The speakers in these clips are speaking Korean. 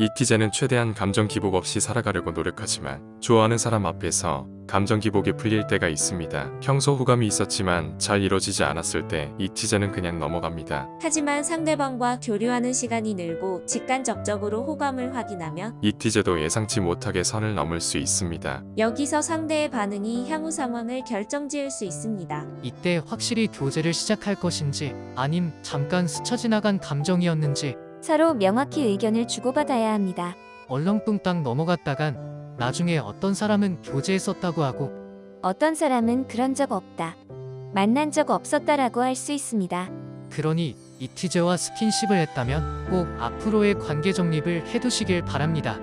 이티제는 최대한 감정 기복 없이 살아가려고 노력하지만 좋아하는 사람 앞에서 감정 기복이 풀릴 때가 있습니다. 평소 호감이 있었지만 잘 이루어지지 않았을 때 이티제는 그냥 넘어갑니다. 하지만 상대방과 교류하는 시간이 늘고 직간접적으로 호감을 확인하면 이티제도 예상치 못하게 선을 넘을 수 있습니다. 여기서 상대의 반응이 향후 상황을 결정지을 수 있습니다. 이때 확실히 교제를 시작할 것인지 아님 잠깐 스쳐 지나간 감정이었는지 서로 명확히 의견을 주고받아야 합니다. 얼렁뚱땅 넘어갔다간 나중에 어떤 사람은 교제했었다고 하고 어떤 사람은 그런 적 없다. 만난 적 없었다라고 할 수 있습니다. 그러니 이티제와 스킨십을 했다면 꼭 앞으로의 관계 정립을 해두시길 바랍니다.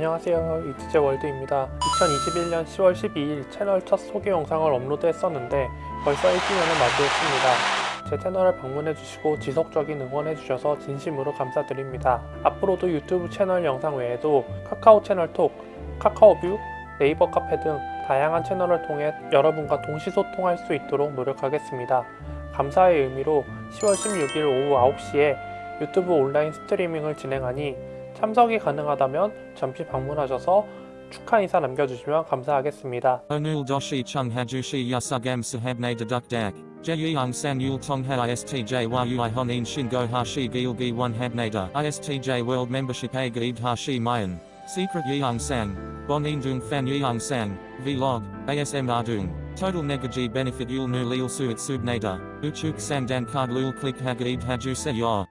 안녕하세요. 이티제 월드입니다. 2021년 10월 12일 채널 첫 소개 영상을 업로드 했었는데 벌써 1주년을 맞이했습니다. 제 채널을 방문해주시고 지속적인 응원해주셔서 진심으로 감사드립니다. 앞으로도 유튜브 채널 영상 외에도 카카오 채널톡, 카카오뷰, 네이버 카페 등 다양한 채널을 통해 여러분과 동시 소통할 수 있도록 노력하겠습니다. 감사의 의미로 10월 16일 오후 9시에 유튜브 온라인 스트리밍을 진행하니 참석이 가능하다면 잠시 방문하셔서 축하 인사 남겨주시면 감사하겠습니다. Onul doshi chung hajushi yasugam sahabne deduk dak. Jeyang san yul tongha istj yui honin shingo hashi gilgi one habnada. Istj world membership a gaib hashi mayan. Secret yang sang. Bon indung fan yang sang. Vlog. ASM ardung. Total negaji benefit yul nu lil suit subnada. Uchuk sang dan card lul click hagaib haju se yor.